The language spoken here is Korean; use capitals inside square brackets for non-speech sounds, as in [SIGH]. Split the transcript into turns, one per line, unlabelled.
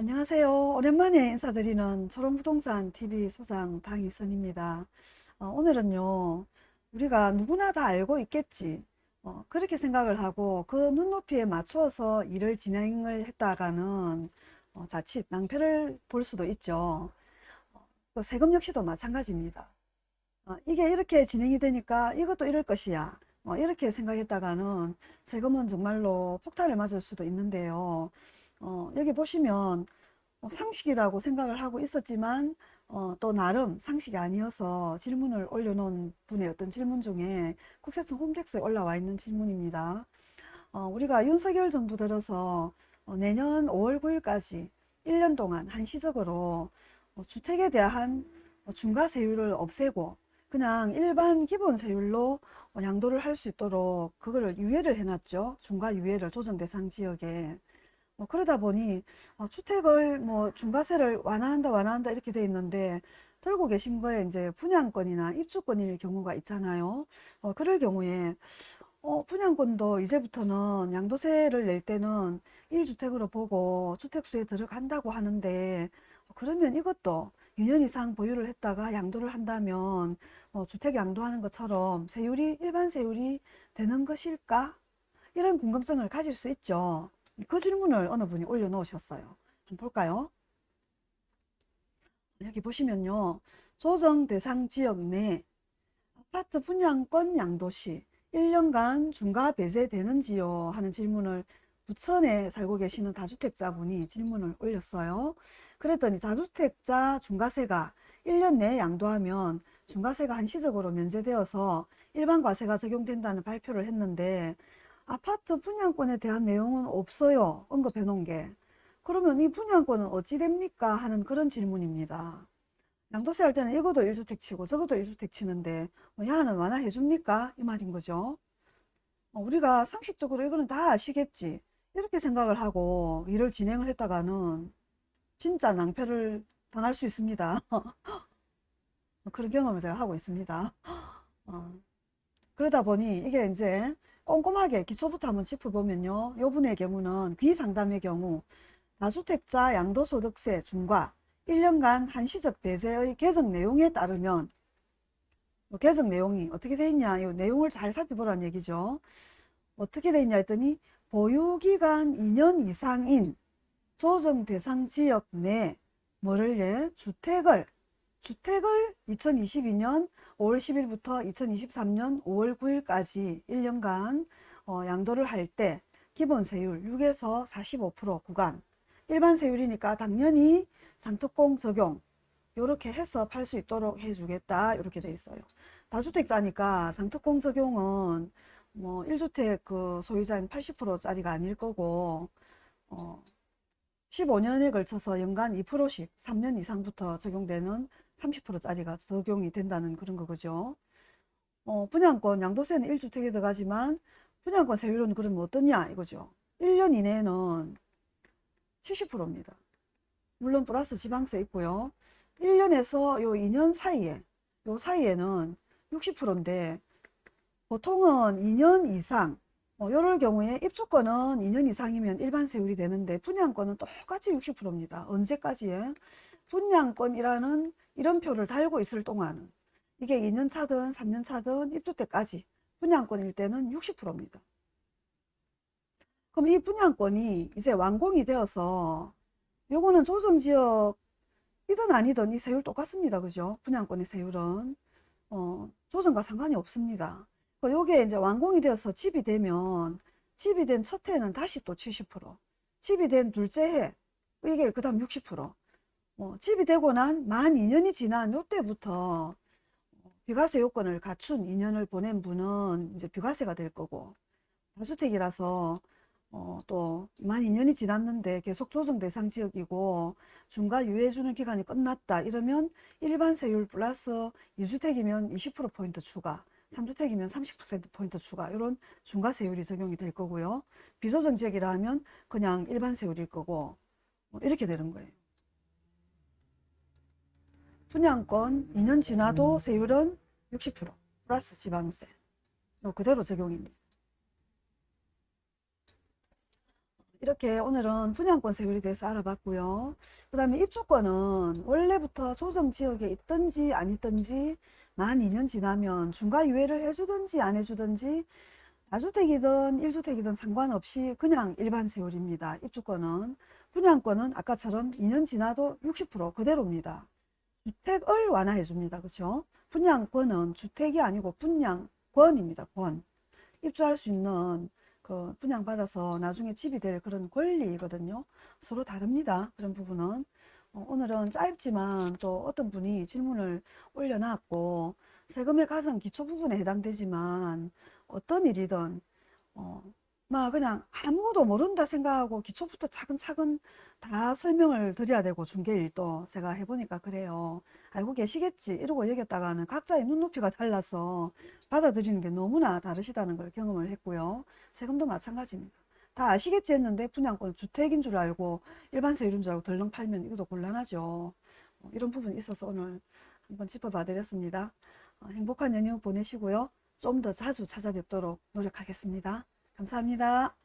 안녕하세요. 오랜만에 인사드리는 초롱부동산 TV 소장 방희선입니다. 어, 오늘은요, 우리가 누구나 다 알고 있겠지. 어, 그렇게 생각을 하고 그 눈높이에 맞추어서 일을 진행을 했다가는 어, 자칫 낭패를 볼 수도 있죠. 어, 그 세금 역시도 마찬가지입니다. 어, 이게 이렇게 진행이 되니까 이것도 이럴 것이야. 어, 이렇게 생각했다가는 세금은 정말로 폭탄을 맞을 수도 있는데요. 어, 여기 보시면 어, 상식이라고 생각을 하고 있었지만 어, 또 나름 상식이 아니어서 질문을 올려놓은 분의 어떤 질문 중에 국세청 홈택스에 올라와 있는 질문입니다. 어, 우리가 윤석열 정부 들어서 어, 내년 5월 9일까지 1년 동안 한시적으로 어, 주택에 대한 어, 중과세율을 없애고 그냥 일반 기본 세율로 어, 양도를 할 수 있도록 그거를 유예를 해놨죠. 중과 유예를 조정 대상 지역에. 뭐 그러다 보니 어, 주택을 뭐 중과세를 완화한다 완화한다 이렇게 돼 있는데 들고 계신 거에 이제 분양권이나 입주권일 경우가 있잖아요. 어, 그럴 경우에 어, 분양권도 이제부터는 양도세를 낼 때는 1주택으로 보고 주택수에 들어간다고 하는데 어, 그러면 이것도 2년 이상 보유를 했다가 양도를 한다면 어, 주택 양도하는 것처럼 세율이 일반 세율이 되는 것일까? 이런 궁금증을 가질 수 있죠. 그 질문을 어느 분이 올려놓으셨어요. 한번 볼까요? 여기 보시면요. 조정 대상 지역 내 아파트 분양권 양도 시 1년간 중과 배제되는지요? 하는 질문을 부천에 살고 계시는 다주택자분이 질문을 올렸어요. 그랬더니 다주택자 중과세가 1년 내에 양도하면 중과세가 한시적으로 면제되어서 일반 과세가 적용된다는 발표를 했는데 아파트 분양권에 대한 내용은 없어요. 언급해 놓은 게. 그러면 이 분양권은 어찌 됩니까? 하는 그런 질문입니다. 양도세 할 때는 이것도 1주택 치고 저것도 1주택 치는데 뭐 야는 완화해 줍니까? 이 말인 거죠. 어, 우리가 상식적으로 이거는 다 아시겠지. 이렇게 생각을 하고 일을 진행을 했다가는 진짜 낭패를 당할 수 있습니다. [LAUGHS] 그런 경험을 제가 하고 있습니다. [LAUGHS] 어, 그러다 보니 이게 이제 꼼꼼하게 기초부터 한번 짚어보면요. 요 분의 경우는 귀상담의 경우 다주택자 양도소득세 중과 1년간 한시적 배제의 개정 내용에 따르면 뭐 개정 내용이 어떻게 돼 있냐 이 내용을 잘 살펴보라는 얘기죠. 어떻게 돼 있냐 했더니 보유기간 2년 이상인 조정 대상 지역 내 뭐를 예 주택을 주택을 2022년 5월 10일부터 2023년 5월 9일까지 1년간 어, 양도를 할 때 기본 세율 6에서 45% 구간 일반 세율이니까 당연히 장특공 적용 이렇게 해서 팔 수 있도록 해주겠다 이렇게 돼 있어요. 다주택자니까 장특공 적용은 뭐 1주택 그 소유자인 80%짜리가 아닐 거고 어 15년에 걸쳐서 연간 2%씩 3년 이상부터 적용되는 30%짜리가 적용이 된다는 그런 거죠. 어, 분양권 양도세는 1주택에 들어가지만 분양권 세율은 그러면 어떠냐 이거죠. 1년 이내에는 70%입니다. 물론 플러스 지방세 있고요. 1년에서 요 2년 사이에 요 사이에는 60%인데 보통은 2년 이상 뭐 이럴 경우에 입주권은 2년 이상이면 일반 세율이 되는데 분양권은 똑같이 60%입니다. 언제까지에? 분양권이라는 이런 표를 달고 있을 동안은 이게 2년 차든 3년 차든 입주 때까지 분양권일 때는 60%입니다. 그럼 이 분양권이 이제 완공이 되어서 요거는 조정지역 이든 아니든 이 세율 똑같습니다. 그죠? 분양권의 세율은 어, 조정과 상관이 없습니다. 요게 이제 완공이 되어서 집이 되면 집이 된 첫 해는 다시 또 70% 집이 된 둘째 해 이게 그 다음 60% 어, 집이 되고 난 만 2년이 지난 요때부터 비과세 요건을 갖춘 2년을 보낸 분은 이제 비과세가 될 거고 다주택이라서 어, 또만 2년이 지났는데 계속 조정 대상 지역이고 중과 유예주는 기간이 끝났다 이러면 일반 세율 플러스 2주택이면 20%포인트 추가 3주택이면 30%포인트 추가 이런 중과세율이 적용이 될 거고요. 비조정 지역이라 하면 그냥 일반 세율일 거고 뭐 이렇게 되는 거예요. 분양권 2년 지나도 세율은 60% 플러스 지방세 그대로 적용입니다. 이렇게 오늘은 분양권 세율에 대해서 알아봤고요. 그 다음에 입주권은 원래부터 조정 지역에 있든지 안 있든지 만 2년 지나면 중과 유예를 해주든지 안 해주든지 다주택이든 1주택이든 상관없이 그냥 일반 세율입니다. 입주권은. 분양권은 아까처럼 2년 지나도 60% 그대로입니다. 주택을 완화해 줍니다. 그렇죠? 분양권은 주택이 아니고 분양권입니다. 권. 입주할 수 있는 그 분양받아서 나중에 집이 될 그런 권리거든요. 서로 다릅니다. 그런 부분은. 어, 오늘은 짧지만 또 어떤 분이 질문을 올려놨고 세금의 가성 기초 부분에 해당되지만 어떤 일이든 어, 막 그냥 아무도 모른다 생각하고 기초부터 차근차근 다 설명을 드려야 되고 중개일도 제가 해보니까 그래요. 알고 계시겠지 이러고 얘기했다가는 각자의 눈높이가 달라서 받아들이는 게 너무나 다르시다는 걸 경험을 했고요. 세금도 마찬가지입니다. 다 아시겠지 했는데 분양권 주택인 줄 알고 일반 세율인 줄 알고 덜렁 팔면 이것도 곤란하죠. 어, 이런 부분이 있어서 오늘 한번 짚어봐 드렸습니다. 어, 행복한 연휴 보내시고요. 좀 더 자주 찾아뵙도록 노력하겠습니다. 감사합니다.